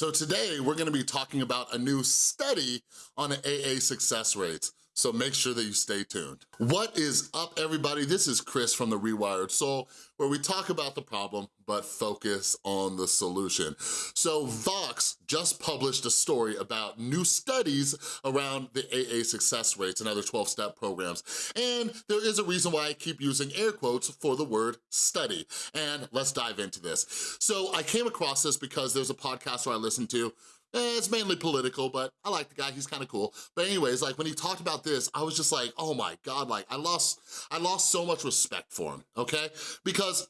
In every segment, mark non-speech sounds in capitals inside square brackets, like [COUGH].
So today we're gonna be talking about a new study on AA success rates so make sure that you stay tuned. What is up, everybody? This is Chris from The Rewired Soul, where we talk about the problem, but focus on the solution. So Vox just published a story about new studies around the AA success rates and other 12-step programs. And there is a reason why I keep using air quotes for the word study. And let's dive into this. So I came across this because there's a podcast where I listen to Eh, it's mainly political, but I like the guy, he's kind of cool. But anyways, like when he talked about this, I was just like, oh my God, like I lost, I lost so much respect for him, okay? Because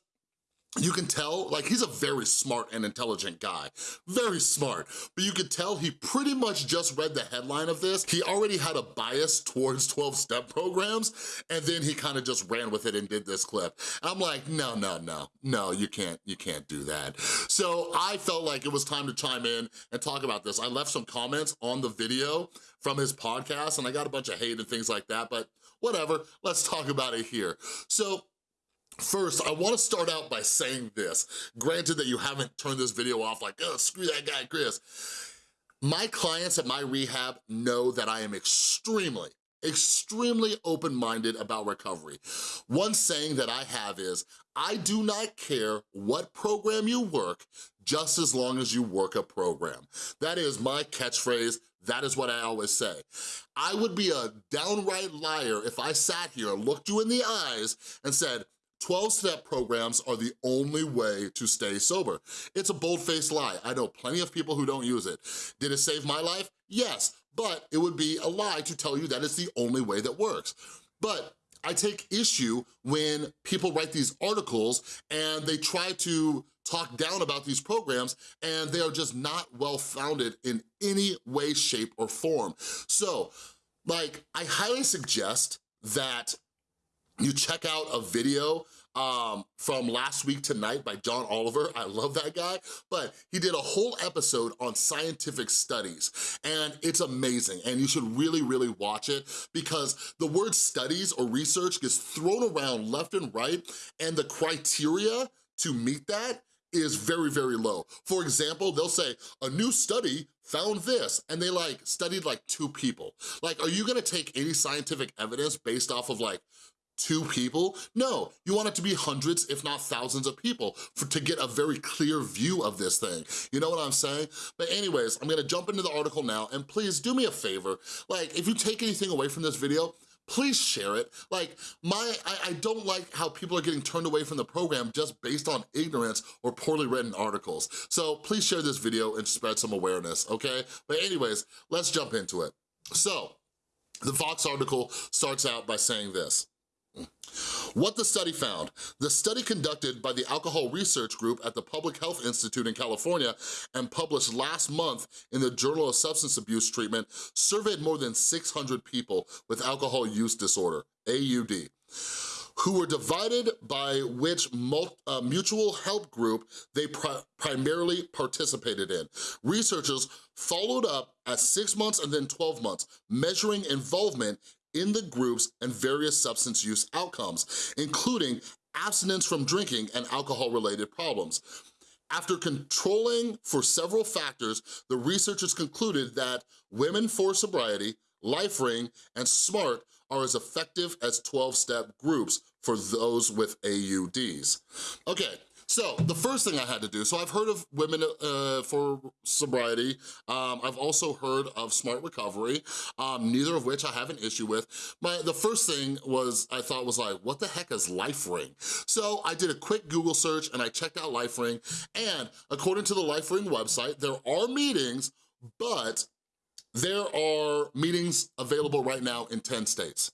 you can tell, like he's a very smart and intelligent guy, very smart, but you could tell he pretty much just read the headline of this. He already had a bias towards 12-step programs, and then he kind of just ran with it and did this clip. I'm like, no, no, no, no, you can't, you can't do that. So I felt like it was time to chime in and talk about this. I left some comments on the video from his podcast, and I got a bunch of hate and things like that, but whatever, let's talk about it here. So First, I wanna start out by saying this. Granted that you haven't turned this video off like, oh, screw that guy, Chris. My clients at my rehab know that I am extremely, extremely open-minded about recovery. One saying that I have is, I do not care what program you work, just as long as you work a program. That is my catchphrase, that is what I always say. I would be a downright liar if I sat here, looked you in the eyes, and said, 12-step programs are the only way to stay sober. It's a bold-faced lie. I know plenty of people who don't use it. Did it save my life? Yes, but it would be a lie to tell you that it's the only way that works. But I take issue when people write these articles and they try to talk down about these programs and they are just not well-founded in any way, shape, or form. So, like, I highly suggest that you check out a video um, from last week tonight by John Oliver. I love that guy, but he did a whole episode on scientific studies and it's amazing and you should really, really watch it because the word studies or research gets thrown around left and right and the criteria to meet that is very, very low. For example, they'll say, a new study found this, and they like studied like two people. Like, are you gonna take any scientific evidence based off of like two people? No, you want it to be hundreds, if not thousands of people for, to get a very clear view of this thing. You know what I'm saying? But anyways, I'm gonna jump into the article now and please do me a favor. Like, if you take anything away from this video, please share it. Like, my, I, I, don't like how people are getting turned away from the program just based on ignorance or poorly written articles. So please share this video and spread some awareness, okay? But anyways, let's jump into it. So, the Vox article starts out by saying this. What the study found. The study conducted by the Alcohol Research Group at the Public Health Institute in California and published last month in the Journal of Substance Abuse Treatment surveyed more than 600 people with alcohol use disorder, AUD who were divided by which uh, mutual help group they pri primarily participated in. Researchers followed up at six months and then 12 months, measuring involvement in the groups and various substance use outcomes, including abstinence from drinking and alcohol-related problems. After controlling for several factors, the researchers concluded that Women for Sobriety, LifeRing, and SMART are as effective as 12-step groups for those with AUDs. Okay, so the first thing I had to do, so I've heard of Women uh, for Sobriety. Um, I've also heard of Smart Recovery, um, neither of which I have an issue with. My, the first thing was, I thought was like, what the heck is LifeRing? So I did a quick Google search and I checked out LifeRing and according to the LifeRing website, there are meetings, but there are meetings available right now in 10 states.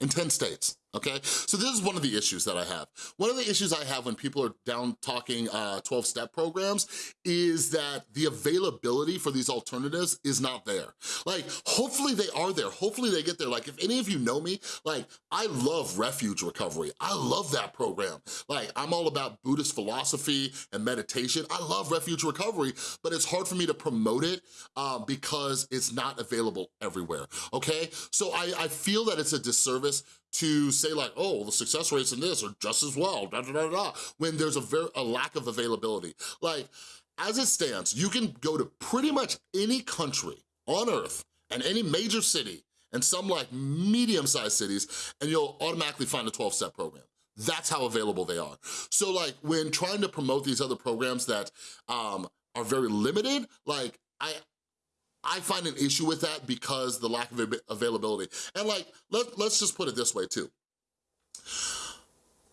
In 10 states okay? So this is one of the issues that I have. One of the issues I have when people are down talking 12-step uh, programs is that the availability for these alternatives is not there. Like, hopefully they are there. Hopefully they get there. Like, if any of you know me, like, I love Refuge Recovery. I love that program. Like, I'm all about Buddhist philosophy and meditation. I love Refuge Recovery, but it's hard for me to promote it um, because it's not available everywhere, okay? So I, I feel that it's a disservice to say like, oh, the success rates in this are just as well, da da da da, when there's a, very, a lack of availability. Like, as it stands, you can go to pretty much any country on earth and any major city and some like medium-sized cities and you'll automatically find a 12-step program. That's how available they are. So like when trying to promote these other programs that um, are very limited, like I, I find an issue with that because the lack of availability. And like, let, let's just put it this way too.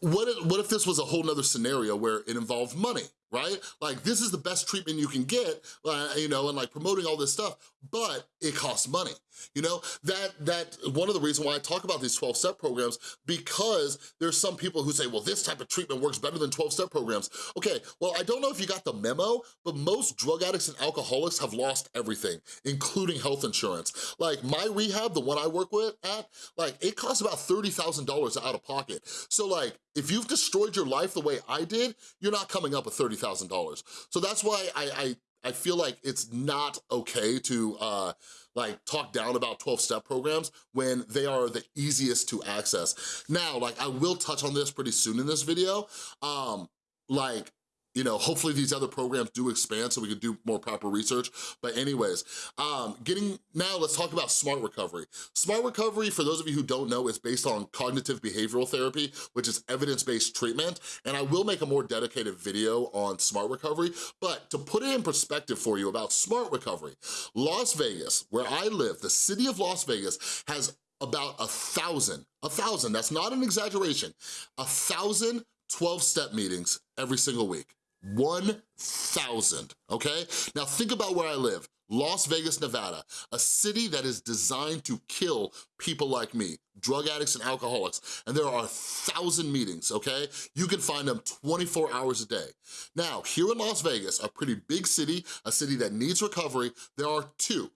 What if, what if this was a whole nother scenario where it involved money, right? Like this is the best treatment you can get, uh, you know, and like promoting all this stuff, but it costs money. You know, that that one of the reasons why I talk about these 12-step programs because there's some people who say, well, this type of treatment works better than 12-step programs. Okay, well, I don't know if you got the memo, but most drug addicts and alcoholics have lost everything, including health insurance. Like my rehab, the one I work with at, like it costs about $30,000 out of pocket. So like, if you've destroyed your life the way I did, you're not coming up with $30,000. So that's why I, I I feel like it's not okay to uh, like talk down about 12-step programs when they are the easiest to access. Now, like I will touch on this pretty soon in this video, um, like you know, hopefully these other programs do expand so we can do more proper research. But anyways, um, getting, now let's talk about smart recovery. Smart recovery, for those of you who don't know, is based on cognitive behavioral therapy, which is evidence-based treatment. And I will make a more dedicated video on smart recovery. But to put it in perspective for you about smart recovery, Las Vegas, where I live, the city of Las Vegas has about a thousand, a thousand, that's not an exaggeration, a thousand 12-step meetings every single week. 1,000, okay? Now think about where I live, Las Vegas, Nevada, a city that is designed to kill people like me, drug addicts and alcoholics, and there are a thousand meetings, okay? You can find them 24 hours a day. Now, here in Las Vegas, a pretty big city, a city that needs recovery, there are two,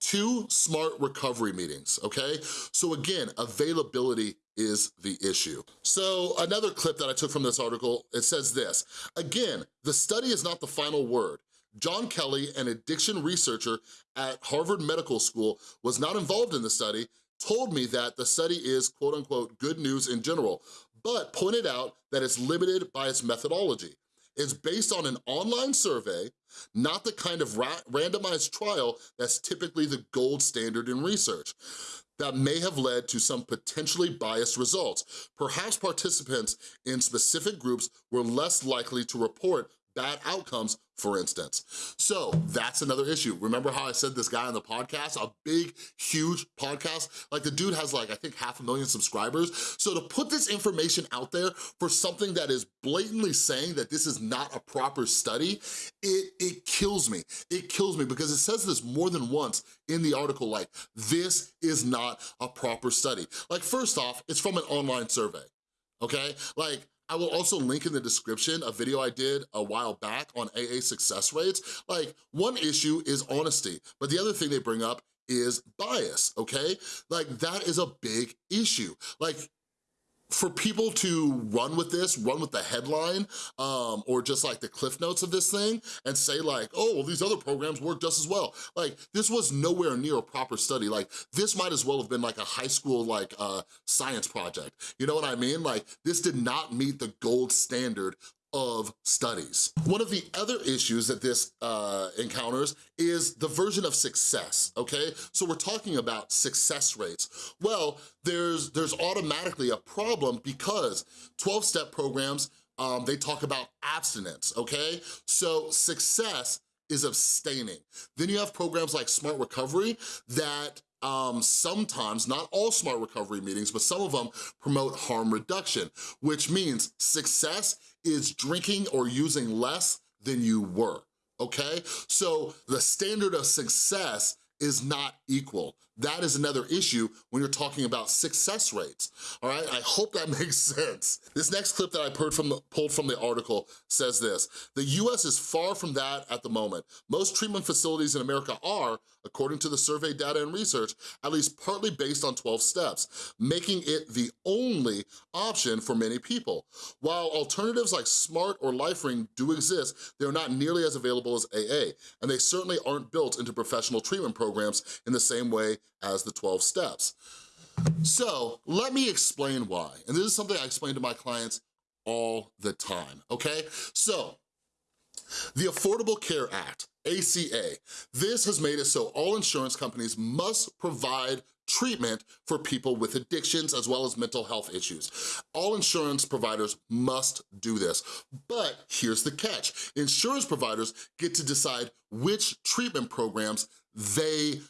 two smart recovery meetings, okay? So again, availability is the issue. So another clip that I took from this article, it says this, again, the study is not the final word. John Kelly, an addiction researcher at Harvard Medical School, was not involved in the study, told me that the study is quote unquote good news in general, but pointed out that it's limited by its methodology. It's based on an online survey, not the kind of ra randomized trial that's typically the gold standard in research that may have led to some potentially biased results. Perhaps participants in specific groups were less likely to report bad outcomes, for instance. So that's another issue. Remember how I said this guy on the podcast, a big, huge podcast? Like the dude has like, I think half a million subscribers. So to put this information out there for something that is blatantly saying that this is not a proper study, it, it kills me. It kills me because it says this more than once in the article, like, this is not a proper study. Like first off, it's from an online survey okay? Like, I will also link in the description a video I did a while back on AA success rates. Like, one issue is honesty, but the other thing they bring up is bias, okay? Like, that is a big issue. Like, for people to run with this, run with the headline, um, or just like the cliff notes of this thing and say like, oh, well, these other programs work just as well. Like, this was nowhere near a proper study. Like, this might as well have been like a high school like uh, science project. You know what I mean? Like, this did not meet the gold standard of studies. One of the other issues that this uh, encounters is the version of success, okay? So we're talking about success rates. Well, there's, there's automatically a problem because 12-step programs, um, they talk about abstinence, okay? So success is abstaining. Then you have programs like Smart Recovery that um, sometimes, not all smart recovery meetings, but some of them promote harm reduction, which means success is drinking or using less than you were, okay? So the standard of success is not equal. That is another issue when you're talking about success rates, all right? I hope that [LAUGHS] makes sense. This next clip that I pulled from, the, pulled from the article says this, the US is far from that at the moment. Most treatment facilities in America are, according to the survey data and research, at least partly based on 12 steps, making it the only option for many people. While alternatives like SMART or LifeRing do exist, they're not nearly as available as AA, and they certainly aren't built into professional treatment programs in the same way as the 12 steps. So let me explain why. And this is something I explain to my clients all the time, okay? So The Affordable Care Act, ACA, this has made it so all insurance companies must provide treatment for people with addictions as well as mental health issues. All insurance providers must do this, but here's the catch. Insurance providers get to decide which treatment programs they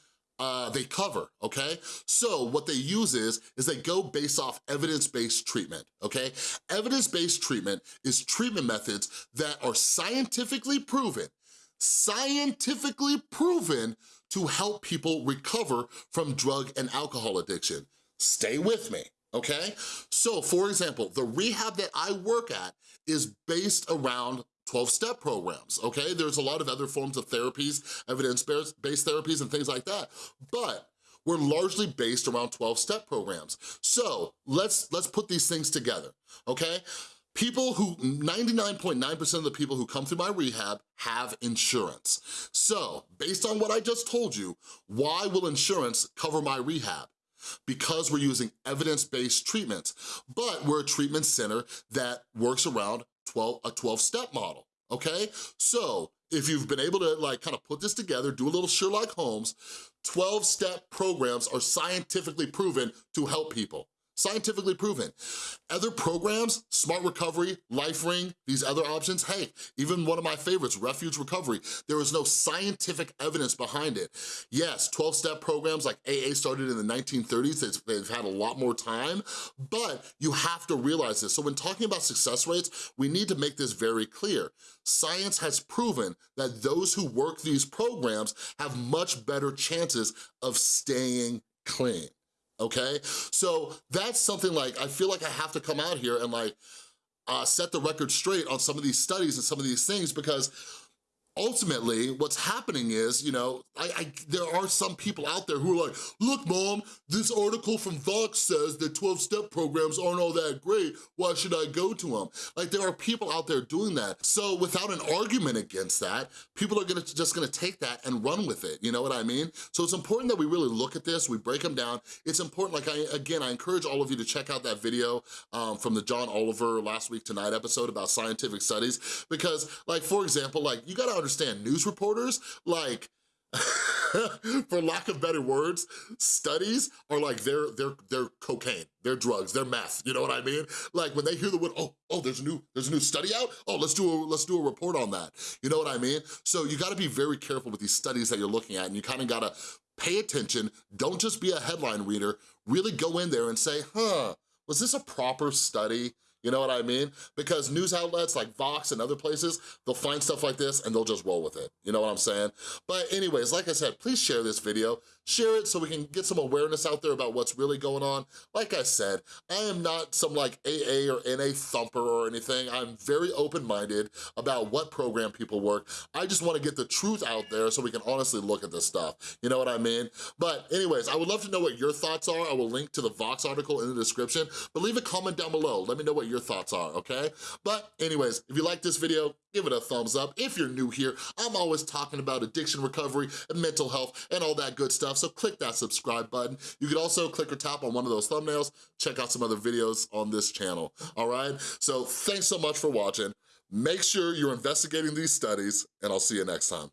uh, they cover, okay? So what they use is, is they go based off evidence-based treatment, okay? Evidence-based treatment is treatment methods that are scientifically proven, scientifically proven to help people recover from drug and alcohol addiction. Stay with me, okay? So for example, the rehab that I work at is based around 12-step programs, okay? There's a lot of other forms of therapies, evidence-based therapies and things like that, but we're largely based around 12-step programs. So let's, let's put these things together, okay? People who, 99.9% .9 of the people who come through my rehab have insurance. So based on what I just told you, why will insurance cover my rehab? because we're using evidence-based treatments, but we're a treatment center that works around 12, a 12-step model, okay? So if you've been able to like kind of put this together, do a little Sherlock Holmes, 12-step programs are scientifically proven to help people scientifically proven. Other programs, Smart Recovery, LifeRing, these other options, hey, even one of my favorites, Refuge Recovery, there is no scientific evidence behind it. Yes, 12-step programs like AA started in the 1930s, they've had a lot more time, but you have to realize this. So when talking about success rates, we need to make this very clear. Science has proven that those who work these programs have much better chances of staying clean okay? So that's something like, I feel like I have to come out here and like, uh, set the record straight on some of these studies and some of these things because ultimately what's happening is, you know, I, I, there are some people out there who are like, look mom, this article from Vox says that 12-step programs aren't all that great, why should I go to them? Like there are people out there doing that. So without an argument against that, people are gonna just gonna take that and run with it, you know what I mean? So it's important that we really look at this, we break them down. It's important, like I, again, I encourage all of you to check out that video um, from the John Oliver Last Week Tonight episode about scientific studies, because like, for example, like you gotta understand, news reporters, like, [LAUGHS] for lack of better words, studies are like they're, they're, they're cocaine, they're drugs, they're meth, you know what I mean? Like when they hear the word, oh, oh, there's a new, there's a new study out? Oh, let's do a, let's do a report on that. You know what I mean? So you gotta be very careful with these studies that you're looking at and you kinda gotta pay attention, don't just be a headline reader, really go in there and say, huh, was this a proper study? You know what I mean? Because news outlets like Vox and other places, they'll find stuff like this and they'll just roll with it. You know what I'm saying? But anyways, like I said, please share this video. Share it so we can get some awareness out there about what's really going on. Like I said, I am not some like AA or NA thumper or anything. I'm very open-minded about what program people work. I just wanna get the truth out there so we can honestly look at this stuff. You know what I mean? But anyways, I would love to know what your thoughts are. I will link to the Vox article in the description, but leave a comment down below. Let me know what your thoughts are, okay? But anyways, if you like this video, give it a thumbs up. If you're new here, I'm always talking about addiction recovery and mental health and all that good stuff, so click that subscribe button. You can also click or tap on one of those thumbnails, check out some other videos on this channel, all right? So thanks so much for watching. Make sure you're investigating these studies, and I'll see you next time.